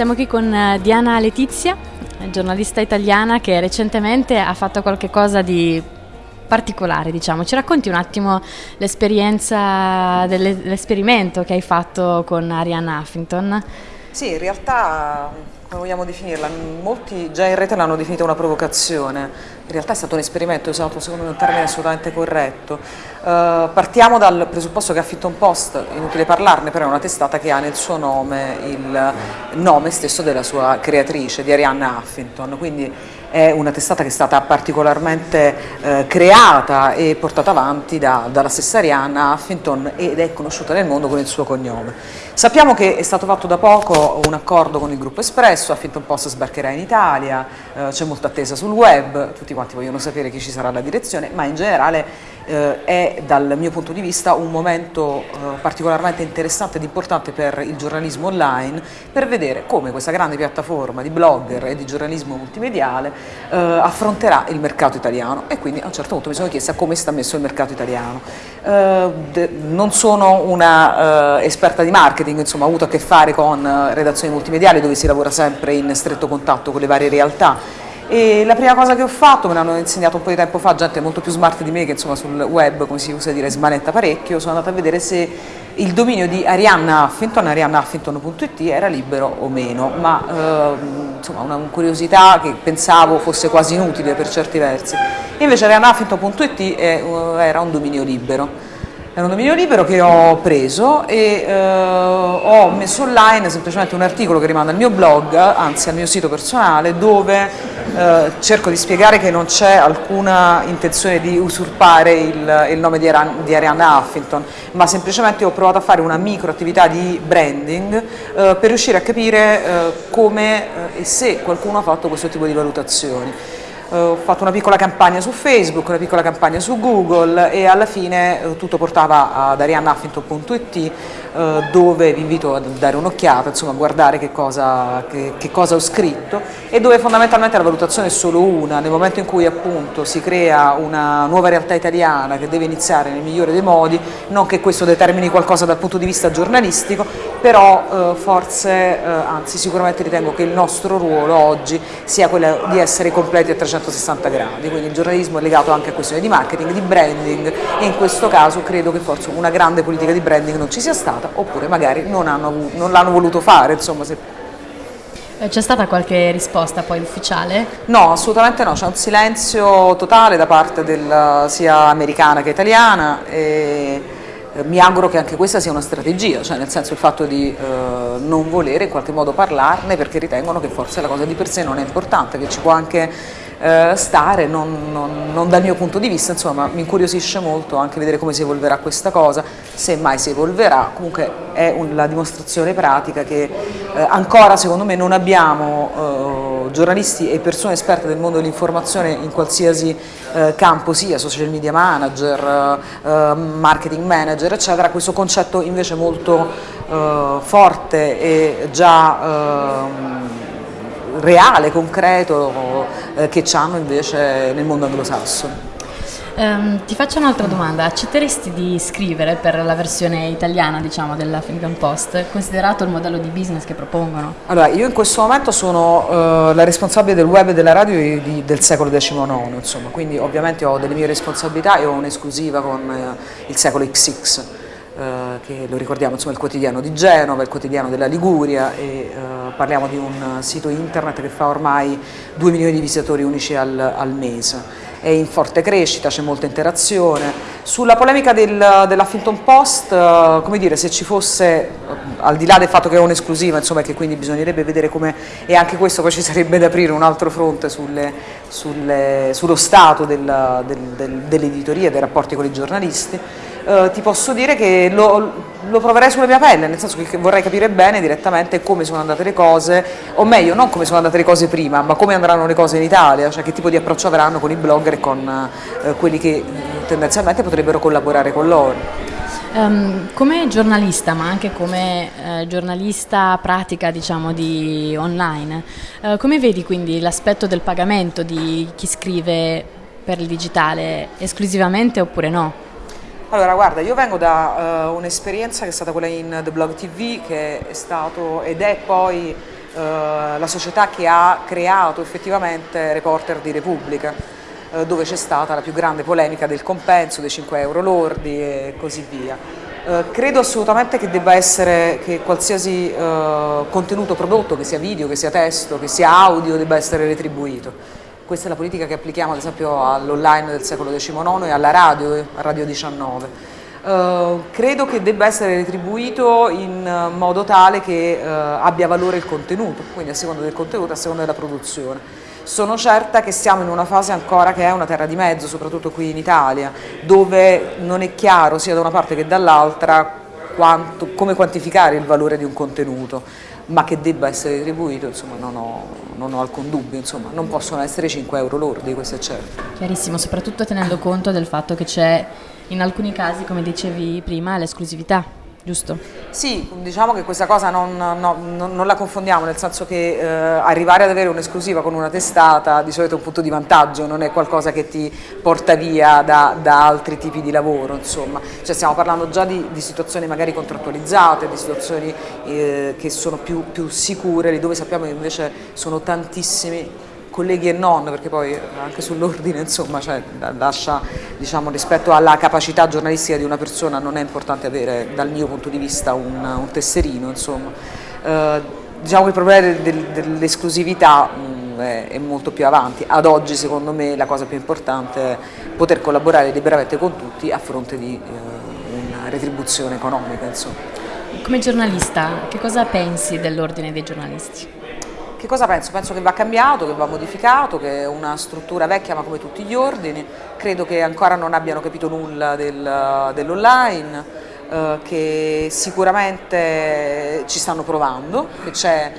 Siamo qui con eh, Diana Letizia, giornalista italiana che recentemente ha fatto qualcosa di particolare, diciamo. Ci racconti un attimo l'esperienza dell'esperimento che hai fatto con Arianna Huffington? Sì, in realtà come vogliamo definirla? Molti già in rete l'hanno definita una provocazione, in realtà è stato un esperimento, è stato secondo me un termine assolutamente corretto. Uh, partiamo dal presupposto che Huffington Post, inutile parlarne, però è una testata che ha nel suo nome il nome stesso della sua creatrice, di Arianna Huffington, quindi è una testata che è stata particolarmente eh, creata e portata avanti da, dalla stessa Arianna Huffington ed è conosciuta nel mondo con il suo cognome. Sappiamo che è stato fatto da poco un accordo con il gruppo Espresso, Huffington Post sbarcherà in Italia, eh, c'è molta attesa sul web, tutti quanti vogliono sapere chi ci sarà la direzione, ma in generale eh, è dal mio punto di vista un momento eh, particolarmente interessante ed importante per il giornalismo online per vedere come questa grande piattaforma di blogger e di giornalismo multimediale eh, affronterà il mercato italiano e quindi a un certo punto mi sono chiesta come sta messo il mercato italiano. Eh, non sono una eh, esperta di marketing, insomma ho avuto a che fare con eh, redazioni multimediali dove si lavora sempre in stretto contatto con le varie realtà e la prima cosa che ho fatto, me l'hanno insegnato un po' di tempo fa, gente molto più smart di me che insomma sul web, come si usa dire, smanetta parecchio, sono andata a vedere se il dominio di Arianna Huffington, ariannahuffington.it era libero o meno, ma eh, insomma una curiosità che pensavo fosse quasi inutile per certi versi. Invece ariannahuffington.it eh, era un dominio libero. È un dominio libero che ho preso e eh, ho messo online semplicemente un articolo che rimanda al mio blog, anzi al mio sito personale, dove eh, cerco di spiegare che non c'è alcuna intenzione di usurpare il, il nome di, Aran, di, Arianna Huffington, ma semplicemente ho provato a fare una micro attività di branding eh, per riuscire a capire eh, come eh, e se qualcuno ha fatto questo tipo di valutazioni. Eh, ho fatto una piccola campagna su Facebook, una piccola campagna su Google e alla fine tutto portava ad ariannahuffington.it eh, dove vi invito a dare un'occhiata, insomma a guardare che cosa, che, che cosa, ho scritto e dove fondamentalmente la valutazione è solo una, nel momento in cui appunto si crea una nuova realtà italiana che deve iniziare nel migliore dei modi, non che questo determini qualcosa dal punto di vista giornalistico, però eh, forse, eh, anzi sicuramente ritengo che il nostro ruolo oggi sia quello di essere completi a 360 gradi, quindi il giornalismo è legato anche a questioni di marketing, di branding e in questo caso credo che forse una grande politica di branding non ci sia stata oppure magari non, non l'hanno voluto fare. Insomma, se... Eh, c'è stata qualche risposta poi ufficiale? No, assolutamente no, c'è un silenzio totale da parte del, sia americana che italiana e eh, mi auguro che anche questa sia una strategia, cioè nel senso il fatto di eh, non volere in qualche modo parlarne perché ritengono che forse la cosa di per sé non è importante, che ci può anche eh, stare, non, non, non, dal mio punto di vista, insomma mi incuriosisce molto anche vedere come si evolverà questa cosa, se mai si evolverà, comunque è un, la dimostrazione pratica che eh, ancora secondo me non abbiamo eh, giornalisti e persone esperte del mondo dell'informazione in qualsiasi eh, campo sia, social media manager, eh, marketing manager eccetera, questo concetto invece molto eh, forte e già ehm, reale, concreto eh, che hanno invece nel mondo anglosassone. Um, ti faccio un'altra domanda, accetteresti di scrivere per la versione italiana diciamo, della Fincan Post, considerato il modello di business che propongono? Allora, io in questo momento sono uh, la responsabile del web e della radio di, del secolo XIX, insomma, quindi ovviamente ho delle mie responsabilità e ho un'esclusiva con uh, il secolo XX. Uh, che lo ricordiamo, insomma, il quotidiano di Genova, il quotidiano della Liguria e parliamo di un sito internet che fa ormai 2 milioni di visitatori unici al, al mese è in forte crescita, c'è molta interazione. Sulla polemica del, dell'Huffington Post, eh, come dire, se ci fosse, eh, al di là del fatto che è un'esclusiva, insomma, che quindi bisognerebbe vedere come, e anche questo poi ci sarebbe da aprire un altro fronte sulle, sulle, sullo stato del, del, dell'editoria, dei rapporti con i giornalisti, eh, eh, ti posso dire che lo, lo, proverei sulla mia pelle, nel senso che vorrei capire bene direttamente come sono andate le cose, o meglio, non come sono andate le cose prima, ma come andranno le cose in Italia, cioè che tipo di approccio avranno con i blogger e con eh, quelli che tendenzialmente potrebbero collaborare con loro. Um, come giornalista, ma anche come uh, giornalista pratica diciamo, di online, uh, come vedi quindi l'aspetto del pagamento di chi scrive per il digitale esclusivamente oppure no? Allora guarda, io vengo da uh, un'esperienza che è stata quella in The Blog TV che è stato ed è poi la società che ha creato effettivamente Reporter di Repubblica eh, dove c'è stata la più grande polemica del compenso, dei 5 euro lordi e così via. Credo assolutamente che debba essere che qualsiasi contenuto prodotto, che sia video, che sia testo, che sia audio, debba essere retribuito. Questa è la politica che applichiamo ad esempio all'online del secolo XIX e alla radio, a Radio 19. Uh, credo che debba essere retribuito in modo tale che uh, abbia valore il contenuto, quindi a seconda del contenuto, a seconda della produzione. Sono certa che siamo in una fase ancora che è una terra di mezzo, soprattutto qui in Italia, dove non è chiaro sia da una parte che dall'altra come quantificare il valore di un contenuto, ma che debba essere retribuito, insomma, non ho, non ho alcun dubbio, insomma, non possono essere 5 euro lordi, questo è certo. Chiarissimo, soprattutto tenendo conto del fatto che c'è in alcuni casi, come dicevi prima, l'esclusività giusto? Sì, diciamo che questa cosa non, no, non, non la confondiamo, nel senso che eh, arrivare ad avere un'esclusiva con una testata di solito è un punto di vantaggio, non è qualcosa che ti porta via da, da altri tipi di lavoro, insomma. Cioè stiamo parlando già di, di situazioni magari contrattualizzate, di situazioni eh, che sono più, più sicure, dove sappiamo che invece sono tantissimi colleghi e non, perché poi anche sull'ordine insomma, cioè, lascia, diciamo, rispetto alla capacità giornalistica di una persona non è importante avere dal mio punto di vista un, un tesserino. Eh, diciamo che il problema del, dell'esclusività mm, è, è, molto più avanti, ad oggi secondo me la cosa più importante è poter collaborare liberamente con tutti a fronte di eh, una retribuzione economica. Insomma. Come giornalista che cosa pensi dell'ordine dei giornalisti? Che cosa penso? Penso che va cambiato, che va modificato, che è una struttura vecchia ma come tutti gli ordini, credo che ancora non abbiano capito nulla del, dell'online, eh, che sicuramente ci stanno provando, che c'è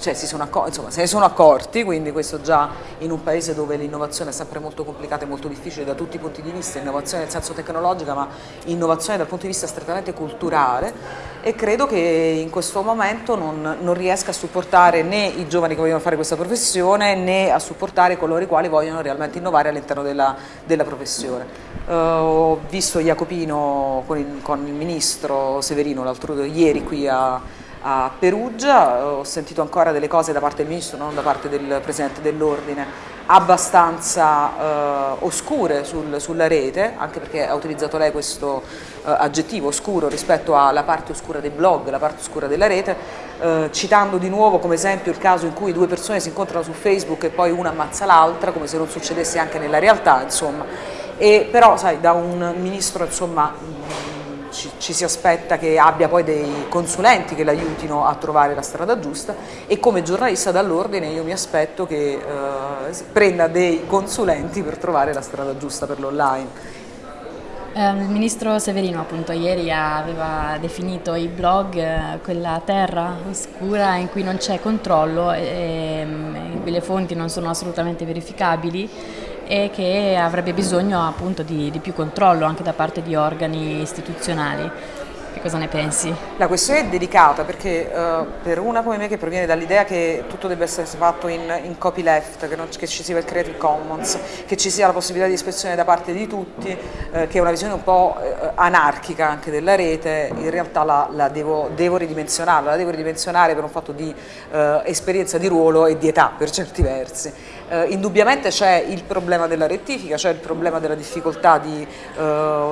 cioè, si sono accorti, insomma, se ne sono accorti, quindi questo già in un paese dove l'innovazione è sempre molto complicata e molto difficile da tutti i punti di vista, innovazione nel senso tecnologica ma innovazione dal punto di vista strettamente culturale e credo che in questo momento non, non riesca a supportare né i giovani che vogliono fare questa professione né a supportare coloro i quali vogliono realmente innovare all'interno della, della, professione. Uh, ho visto Jacopino con il, con il ministro Severino l'altro ieri qui a a Perugia, ho sentito ancora delle cose da parte del Ministro, non da parte del Presidente dell'Ordine, abbastanza eh, oscure sul, sulla rete, anche perché ha utilizzato lei questo eh, aggettivo oscuro rispetto alla parte oscura dei blog, la parte oscura della rete, eh, citando di nuovo come esempio il caso in cui due persone si incontrano su Facebook e poi una ammazza l'altra, come se non succedesse anche nella realtà, insomma. E, però sai, da un ministro insomma, ci, ci, si aspetta che abbia poi dei consulenti che l'aiutino a trovare la strada giusta e come giornalista dall'ordine io mi aspetto che eh, prenda dei consulenti per trovare la strada giusta per l'online. Eh, il ministro Severino appunto ieri aveva definito i blog eh, quella terra oscura in cui non c'è controllo e in cui le fonti non sono assolutamente verificabili e che avrebbe bisogno appunto di, di più controllo anche da parte di organi istituzionali. Che cosa ne pensi? La questione è delicata perché uh, per una come me che proviene dall'idea che tutto debba essere fatto in, in copyleft, che, non, che, ci sia il Creative Commons, che ci sia la possibilità di espressione da parte di tutti, uh, che è una visione un po' uh, anarchica anche della rete, in realtà la, la devo, devo, ridimensionarla, la devo ridimensionare per un fatto di esperienza di ruolo e di età per certi versi. Indubbiamente c'è il problema della rettifica, c'è il problema della difficoltà di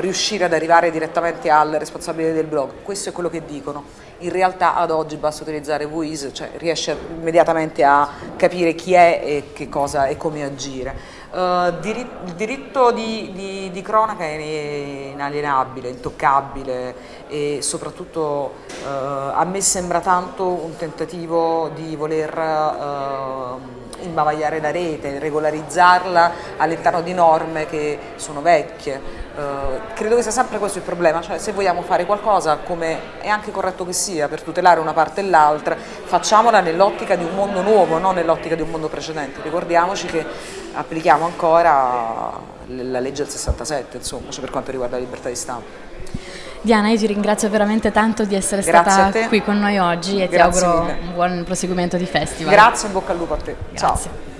riuscire ad arrivare direttamente al responsabile del blog, questo è quello che dicono. In realtà ad oggi basta utilizzare Voice, cioè riesce immediatamente a capire chi è e che cosa e come agire. Uh, il diritto di, di, di, cronaca è inalienabile, intoccabile e soprattutto uh, a me sembra tanto un tentativo di voler uh, imbavagliare la rete, regolarizzarla all'interno di norme che sono vecchie. Uh, credo che sia sempre questo il problema, cioè se vogliamo fare qualcosa come è anche corretto che sia per tutelare una parte e l'altra, facciamola nell'ottica di un mondo nuovo, non nell'ottica di un mondo precedente. Ricordiamoci che applichiamo ancora la legge del 67, insomma, cioè per quanto riguarda la libertà di stampa. Diana, io ti ringrazio veramente tanto di essere Grazie stata qui con noi oggi e Grazie ti auguro mille. un buon proseguimento di festival. Grazie, in bocca al lupo a te. Grazie. Ciao.